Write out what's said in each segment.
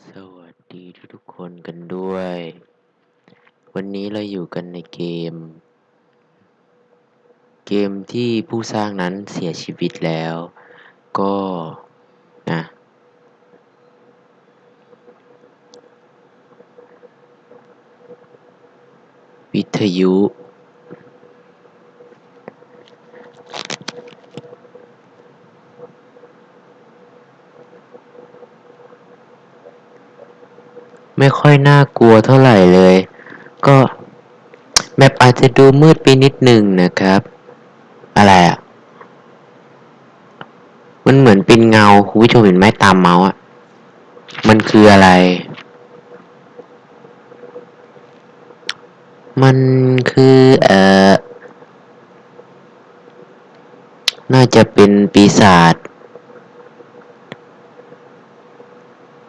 สวัสดีทุกๆคนกันด้วย วันนี้เราอยู่กันในเกม เกมที่ผู้สร้างนั้นเสียชีวิตแล้ว ก็นะ วิทยุ ไม่ค่อยน่ากลัวเท่าไหร่เลย ก็แมปอาจจะดูมืดไปนิดนึงนะครับ อะไรอะ มันเหมือนเป็นเงาคุณผู้ชมเห็นไหมตามเมาส์อะ มันคืออะไร มันคือเอ่อ น่าจะเป็นปีศาจ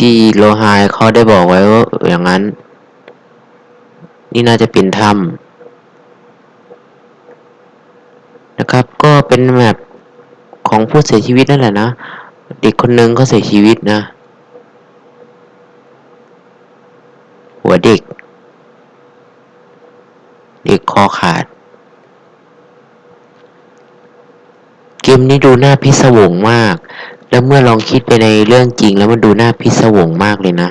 ที่โลหายเขาได้บอกไว้ว่าอย่างนั้น นี่น่าจะเป็นถ้ำนะครับ ก็เป็นแมปของผู้เสียชีวิตนั่นแหละนะ เด็กคนหนึ่งก็เสียชีวิตนะ หัวเด็ก เด็กคอขาด เกมนี้ดูน่าพิศวงมาก แล้วเมื่อลองคิดไปในเรื่องจริงแล้วมันดูน่าพิศวงมากเลยนะ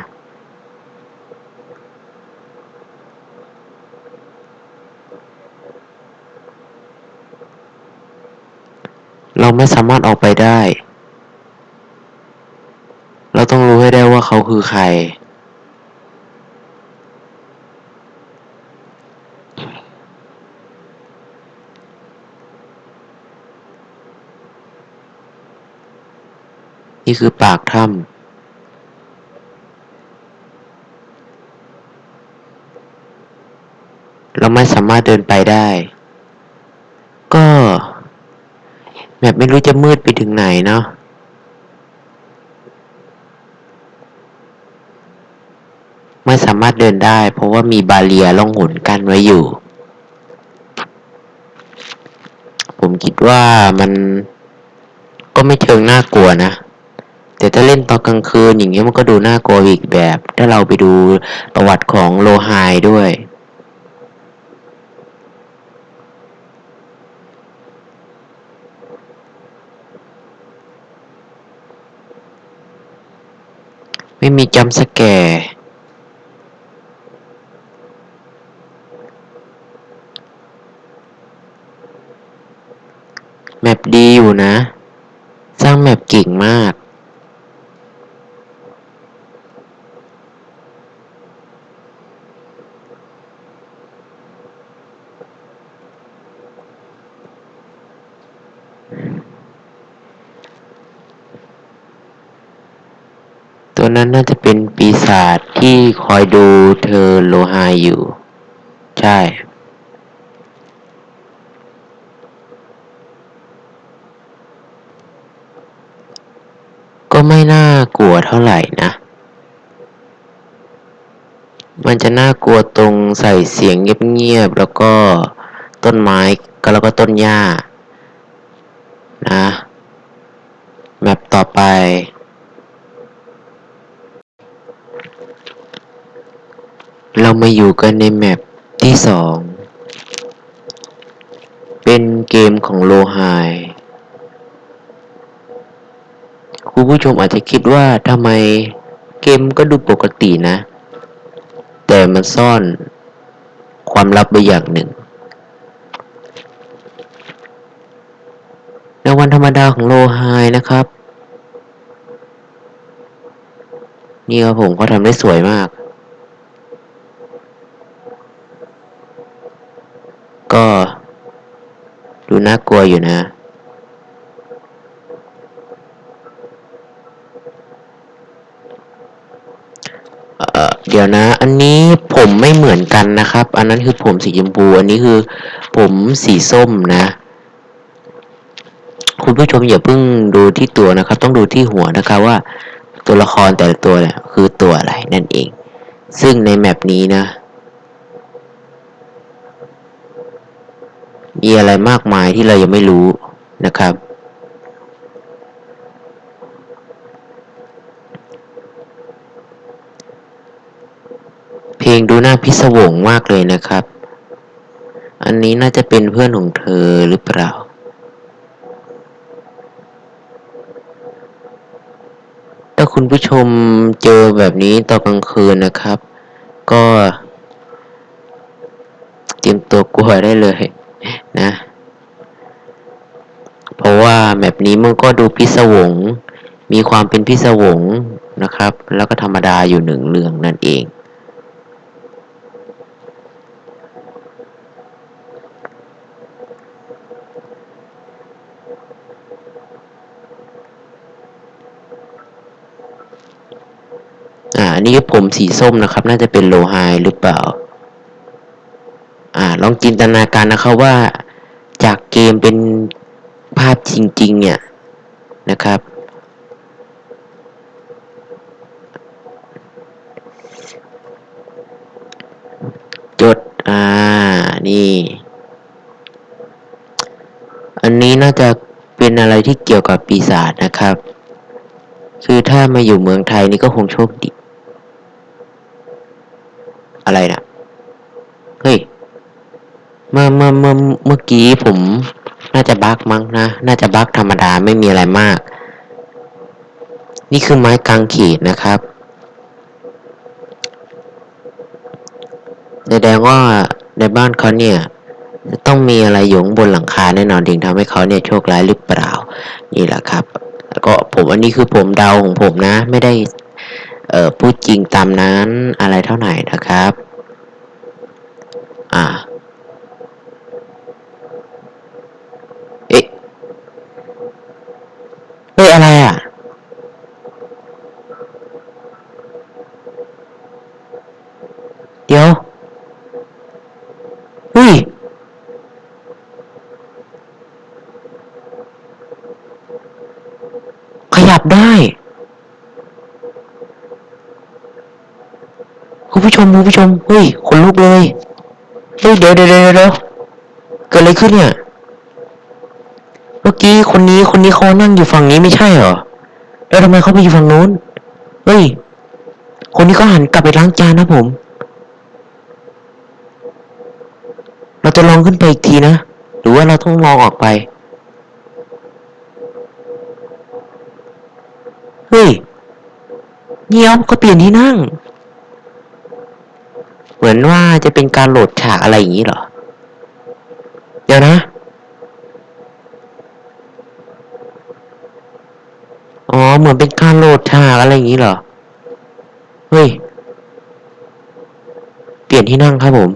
เราไม่สามารถออกไปได้ เราต้องรู้ให้ได้ว่าเขาคือใคร นี่คือปากถ้ำเราไม่สามารถเดินไปได้ ก็แบบไม่รู้จะมืดไปถึงไหนเนาะไม่สามารถเดินได้ เพราะว่ามีบาเรียล่องหนกั้นไว้อยู่ ผมคิดว่ามันก็ไม่เชิงน่ากลัวนะ แต่ถ้าเล่นตอนกลางคืนอย่างเงี้ยมันก็ดูน่ากลัวอีกแบบ ถ้าเราไปดูประวัติของโลไฮด้วย ไม่มีจัมป์สแกร์แมปดีอยู่นะ สร้างแมปเก่งมาก ตัวนั้นน่าจะเป็นปีศาจที่คอยดูเธอโลไฮอยู่ ใช่ ก็ไม่น่ากลัวเท่าไหร่นะ มันจะน่ากลัวตรงใส่เสียงเงียบๆ แล้วก็ต้นไม้ก็แล้วก็ต้นหญ้า นะ แมปต่อไป เรา มาอยู่กันในแมปที่สอง เป็นเกมของโลไฮคุณผู้ชมอาจจะคิดว่าทำไมเกมก็ดูปกตินะ แต่มันซ่อนความลับไว้อย่างหนึ่ง ในวันธรรมดาของโลไฮนะครับ นี่ครับผมเขาทำได้สวยมาก ก็ ดูน่ากลัวอยู่นะ เดี๋ยวนะ อันนี้ผมไม่เหมือนกันนะครับ อันนั้นคือผมสีชมพู อันนี้คือผมสีส้มนะ คุณผู้ชมอย่าเพิ่งดูที่ตัวนะครับ ต้องดูที่หัวนะครับว่า ตัวละครแต่ละตัวเนี่ยคือตัวอะไรนั่นเอง ซึ่งในแมปนี้นะ มีอะไรมากมายที่เรายังไม่รู้นะครับ เพลงดูน่าพิศวงมากเลยนะครับ อันนี้น่าจะเป็นเพื่อนของเธอหรือเปล่าถ้าคุณผู้ชมเจอแบบนี้ตอนกลางคืนนะครับ ก็ เตรียมตัวกลัวได้เลย นะ เพราะว่าแบบนี้มันก็ดูพิศวง มีความเป็นพิศวงนะครับ แล้วก็ธรรมดาอยู่หนึ่งเรื่องนั่นเอง อ่าอันนี้ผมสีส้มนะครับ น่าจะเป็นโลไฮหรือเปล่า อ่าลองจินตนาการนะครับว่าจากเกมเป็นภาพจริง ๆ เนี่ยนะครับ จด อ่า นี่ อันนี้น่าจะเป็นอะไรที่เกี่ยวกับปีศาจนะครับ คือถ้ามาอยู่เมืองไทยนี่ก็คงโชคดี อะไรนะ เมื่อเมื่อเมื่อเมื่อกี้ผม น่าจะบั๊กมั้งนะ น่าจะบั๊กธรรมดาไม่มีอะไรมาก นี่คือไม้กางเขนนะครับแสดงว่าในบ้านเขาเนี่ยจะต้องมีอะไรอยู่บนหลังคาแน่นอนถึงทำให้เขาเนี่ยโชคร้ายหรือเปล่า นี่แหละครับ ก็ผมอันนี้คือผมเดาของผมนะ ไม่ได้เอ่อพูดจริงตามนั้นอะไรเท่าไหร่นะครับ อ่า เอ๊ะ เฮ้ยอะไรอะ เดี๋ยวเฮ้ยขยับได้ คุณผู้ชมคุณผู้ชมเฮ้ยขนลุกเลย เฮ้ย เดี๋ยวเดี๋ยวเดี๋ยวเกิดอะไรขึ้นเนี่ย มื่อกี้คนนี้คนนี้เขานั่งอยู่ฝั่งนี้ไม่ใช่เหรอ แล้วทำไมเขาไปอยู่ฝั่งนู้น เฮ้ย คนนี้ก็หันกลับไปล้างจานนะผม เราจะลองขึ้นไปอีกทีนะ หรือว่าเราต้องลองออกไป เฮ้ยเงียบก็เปลี่ยนที่นั่ง เหมือนว่าจะเป็นการโหลดฉากอะไรอย่างนี้เหรอ เดี๋ยวนะ อ๋อ เหมือนเป็นการโหลด ฉากอะไรอย่างนี้เหรอ เฮ้ย เปลี่ยนที่นั่งครับผม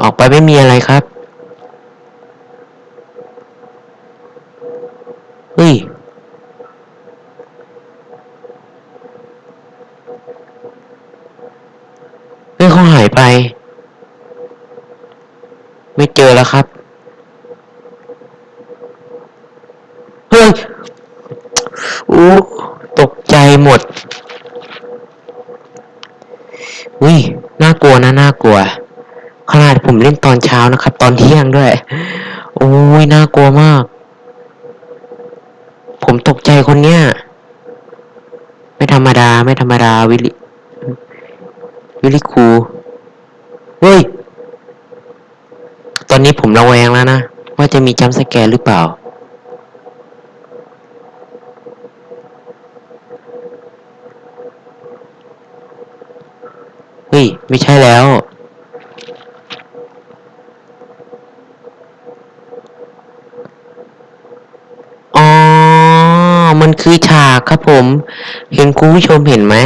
ออกไปไม่มีอะไรครับ เฮ้ย เฮ้ยเขาหายไป ไม่เจอแล้วครับ เฮ้ย โอ้ ตกใจหมด อุ้ย น่ากลัวนะ น่ากลัว ขนาดผมเล่นตอนเช้านะครับ ตอนเที่ยงด้วย โอ้ย น่ากลัวมาก ผมตกใจคนเนี้ย ไม่ธรรมดา ไม่ธรรมดา วิลิ วิลิคูเฮ้ย ตอนนี้ผมระแวงแล้วนะ ว่าจะมีจัมสแกร์หรือเปล่า ฮ้ย ไม่ใช่แล้ว อ๋อ มันคือฉากครับผม เห็นคุณผู้ชมเห็นไหม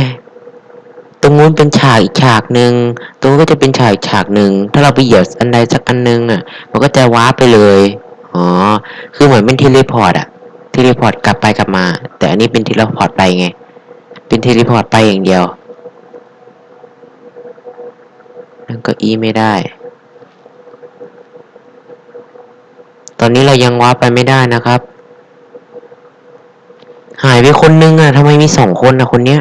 ตรงนู้นเป็นฉากอีกฉากหนึ่ง ตรงนู้นก็จะเป็นฉากอีกฉากหนึ่ง ถ้าเราไปเหยียบอันใดสักอันหนึงอะ มันก็จะว้าไปเลย อ๋อ คือเหมือนเป็น teleport อะ teleport กลับไปกลับมา แต่อันนี้เป็น teleport ไปไง เป็น teleport ไปอย่างเดียว นั่นก็อีไม่ได้ ตอนนี้เรายัง warp ไปไม่ได้นะครับ หายไปคนนึงอะทำไมมีสองคนนะคนเนี้ย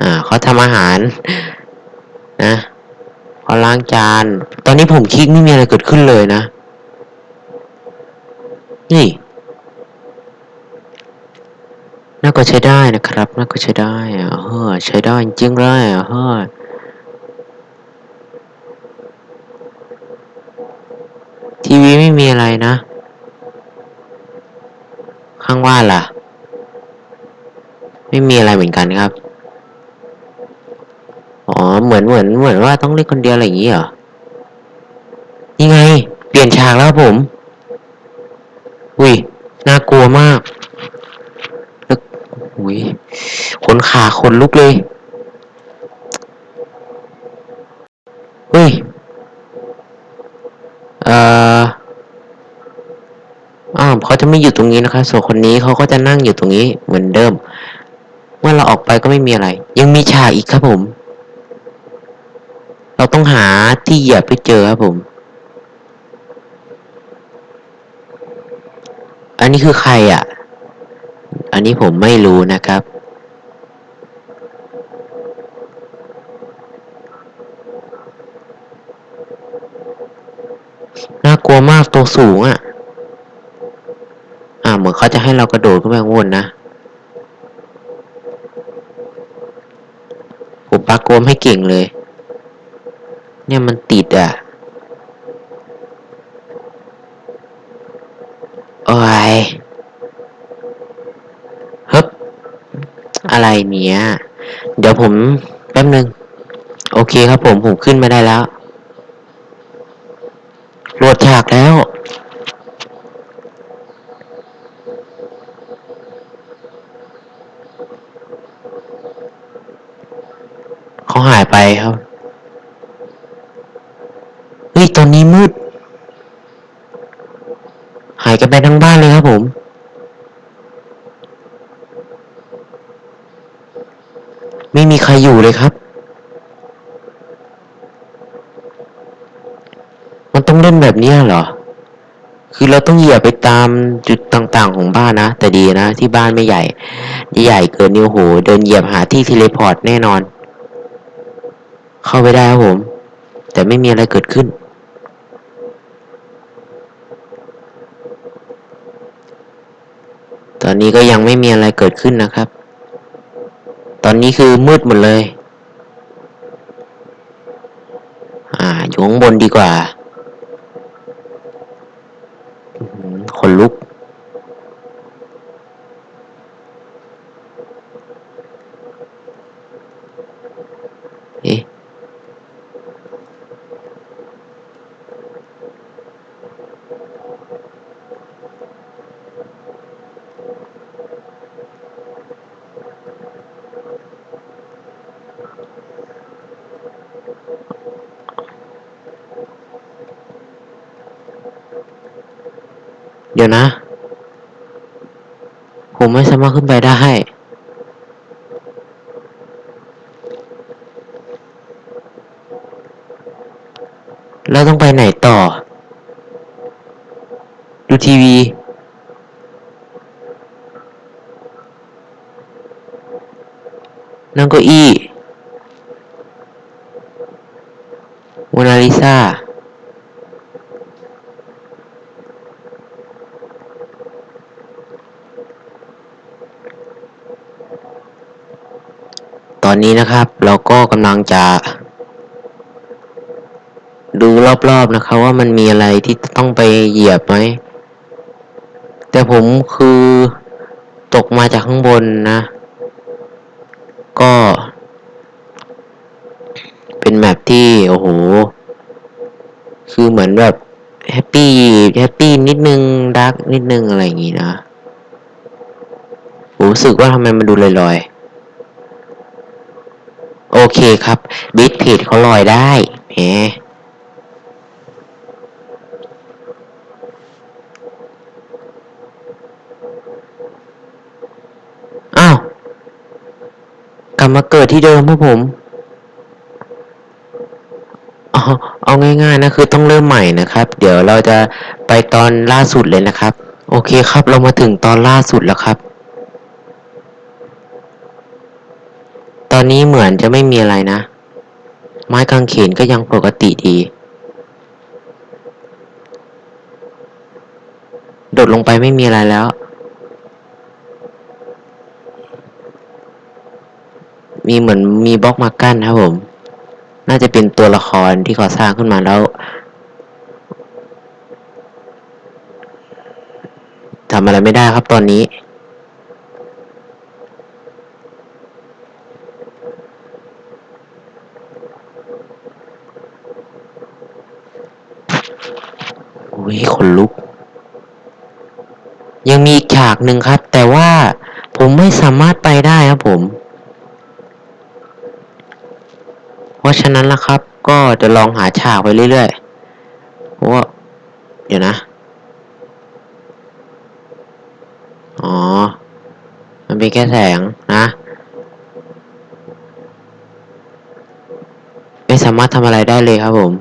อ่าเขาทำอาหาร นะเขาล้างจาน ตอนนี้ผมคลิกไม่มีอะไรเกิดขึ้นเลยนะ นี่ น่า ก็ใช้ได้นะครับ น่าก็ใช้ได้อะเฮ้อใช้ได้จริงเลยอะเฮ้อทีวีไม่มีอะไรนะ ข้างว่าล่ะ ไม่มีอะไรเหมือนกันครับ อ๋อ เหมือนเหมือนเหมือนว่าต้องเล่นคนเดียวอะไรอย่างงี้เหรอนี่ไง เปลี่ยนฉากแล้วผม อุ้ย น่ากลัวมากแล้วอุ้ยข นขาขนลุกเลย เฮ้ย เอ่ออ้าวเขาจะไม่อยู่ตรงนี้นะครับส่วนคนนี้เขาก็จะนั่งอยู่ตรงนี้เหมือนเดิม เมื่อเราออกไปก็ไม่มีอะไร ยังมีฉากอีกครับผม เราต้องหาที่เหยียบไปเจอครับผม อันนี้คือใครอะ อันนี้ผมไม่รู้นะครับ น่ากลัวมากตัวสูงอะ อ่าเหมือนเขาจะให้เรากระโดดขึ้นไปข้างบนนะผมปากโกมให้เก่งเลย เนี่ยมันติดอะโอ้ยฮึบอะไรเนี่ย เดี๋ยวผมแป๊บนึง โอเคครับผม ผมขึ้นมาได้แล้วากแล้ว เขาหายไปครับ เฮ้ย ตอนนี้มืด หายกันไปทั้งบ้านเลยครับผมไม่มีใครอยู่เลยครับ มัน ต้องเล่นแบบนี้เหรอ คือเราต้องเหยียบไปตามจุดต่างๆของบ้านนะ แต่ดีนะ ที่บ้านไม่ใหญ่ใหญ่เกินนี้โหเดินเหยียบหาที่ teleport แน่นอน เข้าไปได้ครับผม แต่ไม่มีอะไรเกิดขึ้น ตอนนี้ก็ยังไม่มีอะไรเกิดขึ้นนะครับ ตอนนี้คือมืดหมดเลย อ่าอยู่ข้างบนดีกว่า อื้อหือขนลุก ดี๋ยวนะ ผมไม่สามารถขึ้นไปได้ แล้วต้องไปไหนต่อ ดูทีวี นั่งเก้าอี้โมนาลิซา ตอ นี้นะครับ เราก็กำลังจะ ดูรอบๆนะครับ ว่ามันมีอะไรที่ต้องไปเหยียบไหม แต่ผมคือตกมาจากข้างบนนะ ก็ เป็นแมปที่ โอ้โห คือเหมือนแบบแฮปปี้แฮปปี้นิดนึงดักนิดนึงอะไรอย่างงี้นะ ผมรู้สึกว่าทำไมมันดูลอยๆ เคครับ บิทเพจเขาลอยได้แหมอ้าว กลับมาเกิดที่เดิมพวกผมเอเอาง่ายๆนะคือต้องเริ่มใหม่นะครับ เดี๋ยวเราจะไปตอนล่าสุดเลยนะครับ โอเคครับเรามาถึงตอนล่าสุดแล้วครับ ตอนนี้เหมือนจะไม่มีอะไรนะ ไม้กางเขนก็ยังปกติดี โดดลงไปไม่มีอะไรแล้ว มีเหมือนมีบล็อกมากั้นครับผม น่าจะเป็นตัวละครที่เขาสร้างขึ้นมาแล้วทำอะไรไม่ได้ครับตอนนี้ อุ้ยขนลุก ยังมีอีกฉากหนึ่งครับ แต่ว่าผมไม่สามารถไปได้ครับผม เพราะฉะนั้นล่ะครับ ก็จะลองหาฉากไปเรื่อยๆ เพราะว่าเดี๋ยวนะ อ๋อ มันเป็นแค่แสงนะ ไม่สามารถทำอะไรได้เลยครับผม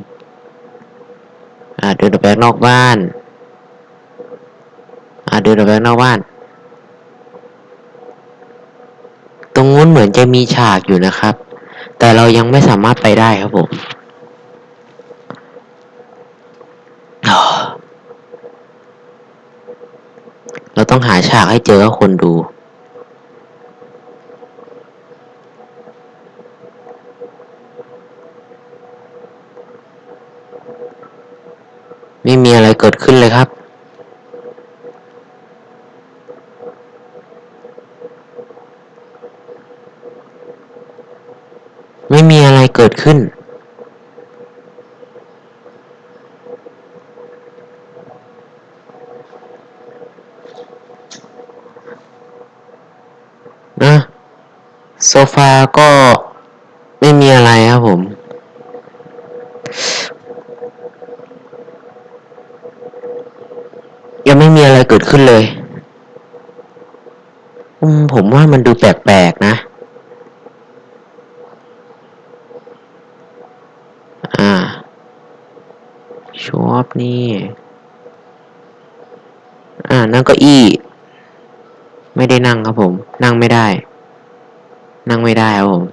อ่าเดินออกไปนอกบ้าน อ่าเดินออกไปนอกบ้าน ตรงนู้นเหมือนจะมีฉากอยู่นะครับ แต่เรายังไม่สามารถไปได้ครับผมเราต้องหาฉากให้เจอคนดู ไม่มีอะไรเกิดขึ้นเลยครับ ไม่มีอะไรเกิดขึ้น นะ โซฟาก็ไม่มีอะไรครับผม ยังไม่มีอะไรเกิ ดขึ้นเลย อืม ผมว่ามันดูแปลกๆนะ อ่า ชอปนี่ อ่า นั่งก้าอี้ ไม่ได้นั่งครับผม นั่งไม่ได้ นั่งไม่ได้ครับผม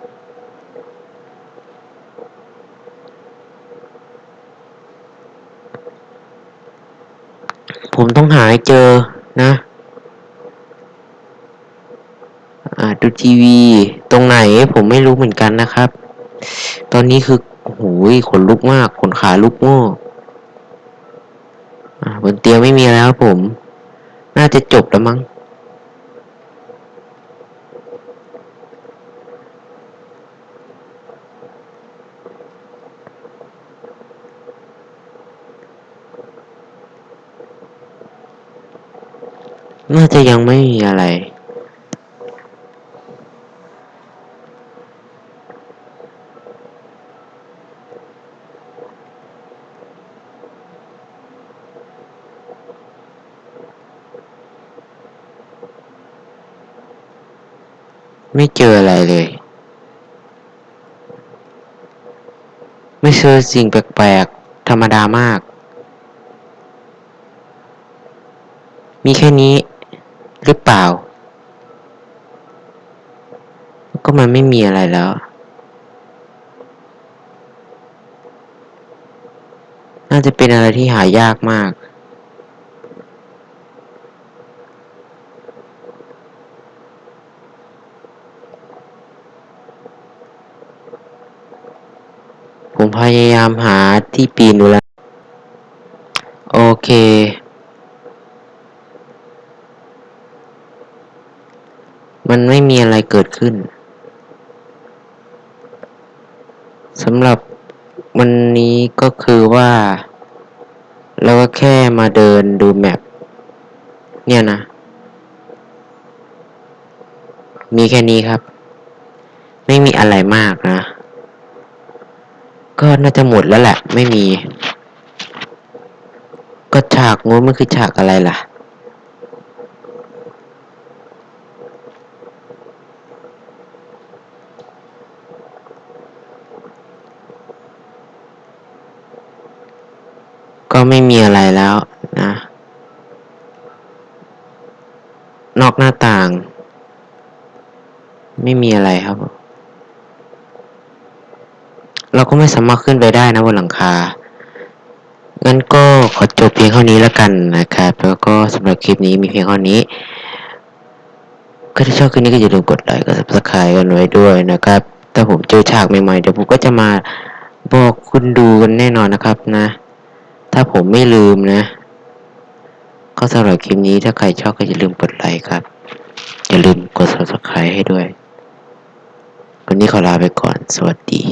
ผมต้องหาให้เจอ นะอ่าดูทีวี ตรงไหนผมไม่รู้เหมือนกันนะครับ ตอนนี้คือโอ้โหขนลุกมาก ขนขาลุกโง่อ่าบนเตียงไม่มีแล้วครับผม น่าจะจบแล้วมั้งน่าจะยังไม่มีอะไร ไม่เจออะไรเลย ไม่เจอสิ่งแปลกๆ ธรรมดามาก มีแค่นี้หรือเปล่า ก็มันไม่มีอะไรแล้ว น่าจะเป็นอะไรที่หายากมาก ยายามหาที่ปีนดูแล้ว โอเค มันไม่มีอะไรเกิดขึ้นสำหรับวันนี้ก็คือว่าเราก็แค่มาเดินดูแมปเนี่ยนะ มีแค่นี้ครับ ไม่มีอะไรมากนะ ก็น่าจะหมดแล้วแหละ ไม่มี ก็ฉากงูมันคือฉากอะไรล่ะ ก็ไม่มีอะไรแล้วนะ นอกหน้าต่าง ไม่มีอะไรครับ เราก็ไม่สามารถขึ้นไปได้นะบนหลังคา งั้นก็ขอจบเพียงเท่านี้แล้วกันนะครับ แล้วก็สำหรับคลิปนี้มีเพียงเท่านี้ก็ถ้าชอบคลิปนี้ก็อย่าลืมกดไลค์กด subscribe กันไว้ด้วยนะครับแต่ผมเจอฉากใหม่ๆเดี๋ยวผมก็จะมาบอกคุณดูกันแน่นอนนะครับนะ ถ้าผมไม่ลืมนะ ก็สำหรับคลิปนี้ถ้าใครชอบก็อย่าลืมกดไลค์ครับ อย่าลืมกด subscribe ให้ด้วย วันนี้ขอลาไปก่อน สวัสดี